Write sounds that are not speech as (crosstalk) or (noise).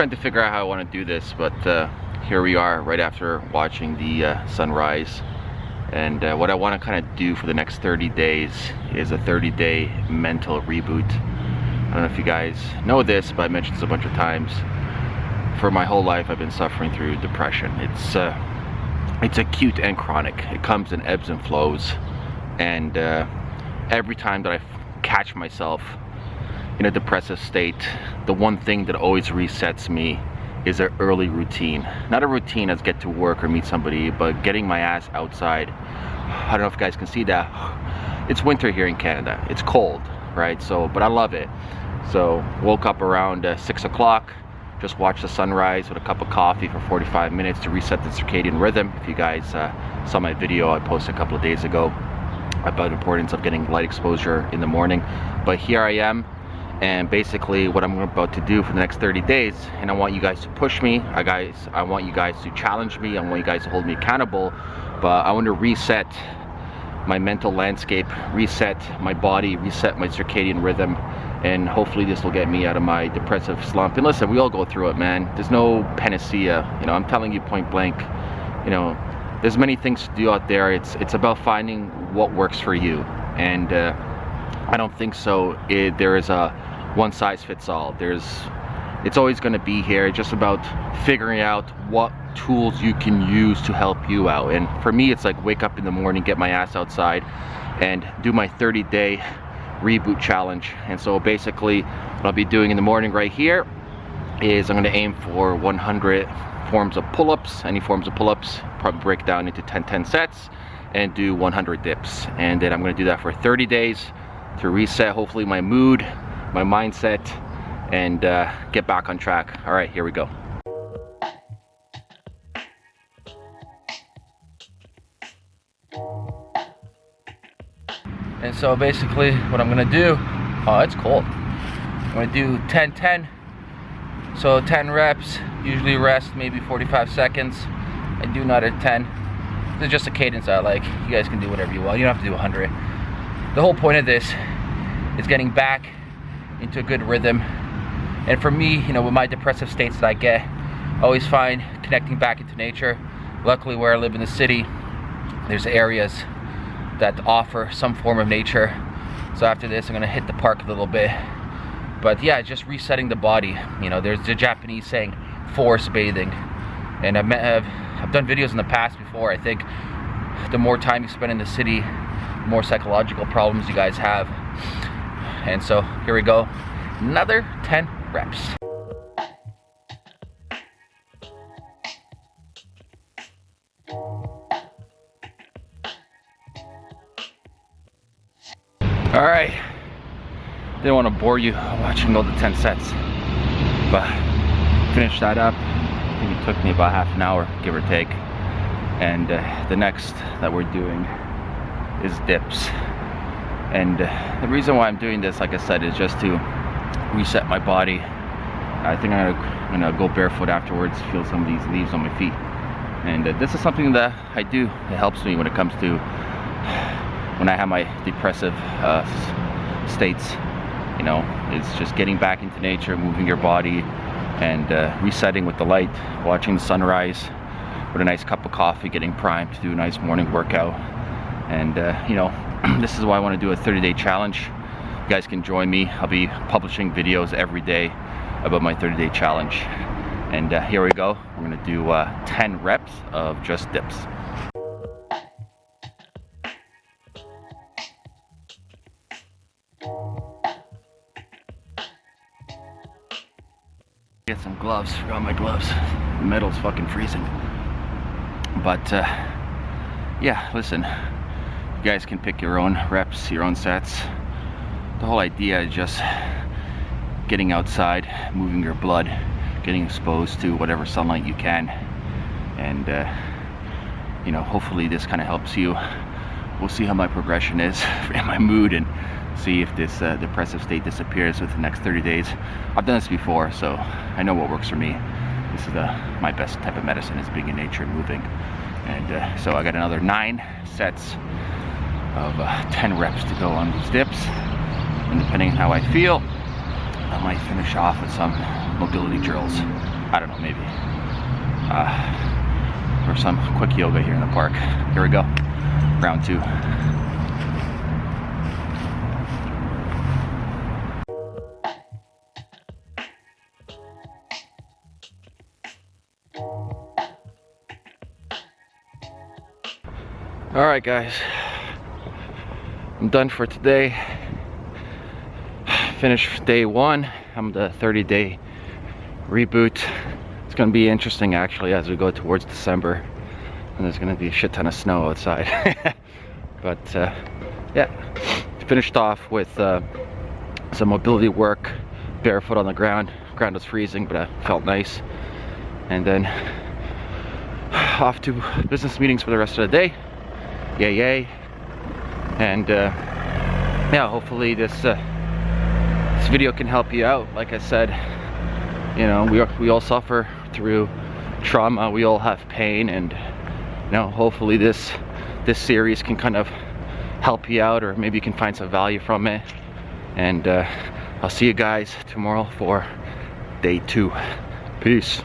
trying to figure out how I want to do this, but uh, here we are right after watching the uh, sunrise. And uh, what I want to kind of do for the next 30 days is a 30 day mental reboot. I don't know if you guys know this, but I mentioned this a bunch of times. For my whole life, I've been suffering through depression. It's uh, it's acute and chronic. It comes in ebbs and flows. And uh, every time that I catch myself in a depressive state, the one thing that always resets me is an early routine. Not a routine as get to work or meet somebody, but getting my ass outside. I don't know if you guys can see that. (sighs) It's winter here in Canada. It's cold, right? So, but I love it. So, woke up around uh, six o'clock, just watched the sunrise with a cup of coffee for 45 minutes to reset the circadian rhythm. If you guys uh, saw my video I posted a couple of days ago about the importance of getting light exposure in the morning. But here I am, and basically what I'm about to do for the next 30 days and I want you guys to push me. I guys I want you guys to challenge me. I want you guys to hold me accountable. But I want to reset my mental landscape reset my body reset my circadian rhythm and hopefully this will get me out of my depressive slump. And listen we all go through it man. There's no panacea you know I'm telling you point blank. You know there's many things to do out there. It's it's about finding what works for you. And uh, I don't think so. It, there is a one size fits all. There's, it's always going to be here. It's just about figuring out what tools you can use to help you out. And for me, it's like wake up in the morning, get my ass outside, and do my 30 day reboot challenge. And so basically, what I'll be doing in the morning right here is I'm going to aim for 100 forms of pull-ups, any forms of pull-ups, probably break down into 10-10 sets, and do 100 dips. And then I'm going to do that for 30 days to reset hopefully my mood, my mindset and uh, get back on track. All right, here we go. And so basically what I'm gonna do, oh, it's cold. I'm gonna do 10, 10. So 10 reps, usually rest maybe 45 seconds. I do another 10. It's just a cadence I like. You guys can do whatever you want. You don't have to do 100. The whole point of this is getting back into a good rhythm. And for me, you know, with my depressive states that I get, I always find connecting back into nature. Luckily, where I live in the city, there's areas that offer some form of nature. So after this, I'm gonna hit the park a little bit. But yeah, just resetting the body. You know, there's the Japanese saying, forest bathing. And I've, met, I've, I've done videos in the past before. I think the more time you spend in the city, the more psychological problems you guys have. And so here we go, another 10 reps. All right, didn't want to bore you watching all the 10 sets, but finish that up. I think it took me about half an hour, give or take. And uh, the next that we're doing is dips and the reason why I'm doing this like I said is just to reset my body. I think I'm gonna, I'm gonna, go barefoot afterwards feel some of these leaves on my feet. And uh, this is something that I do it helps me when it comes to when I have my depressive uh, states you know? It's just getting back into nature moving your body and uh, resetting with the light watching the sunrise with a nice cup of coffee getting primed to do a nice morning workout. And uh, you know (clears throat) this is why I want to do a 30 day challenge. You guys can join me. I'll be publishing videos every day about my 30 day challenge. And uh, here we go. We're gonna do uh, 10 reps of just dips. Get some gloves. Forgot my gloves. The metal's fucking freezing. But uh, yeah listen you guys can pick your own reps, your own sets. The whole idea is just getting outside, moving your blood, getting exposed to whatever sunlight you can. And, uh, you know, hopefully this kind of helps you. We'll see how my progression is (laughs) and my mood and see if this uh, depressive state disappears within the next 30 days. I've done this before, so I know what works for me. This is the, my best type of medicine is being in nature and moving. And uh, so I got another nine sets of uh, 10 reps to go on these dips. And depending on how I feel, I might finish off with some mobility drills. I don't know, maybe. Uh, or some quick yoga here in the park. Here we go, round two. All right, guys. I'm done for today. (sighs) Finished day one. I'm the 30 day reboot. It's gonna be interesting actually as we go towards December. And there's gonna be a shit ton of snow outside. (laughs) but uh, yeah, finished off with uh, some mobility work, barefoot on the ground. Ground was freezing, but it felt nice. And then (sighs) off to business meetings for the rest of the day yay yay and uh, yeah hopefully this uh, this video can help you out. Like I said you know we, are, we all suffer through trauma. We all have pain and you know hopefully this this series can kind of help you out or maybe you can find some value from it. And uh, I'll see you guys tomorrow for day two. Peace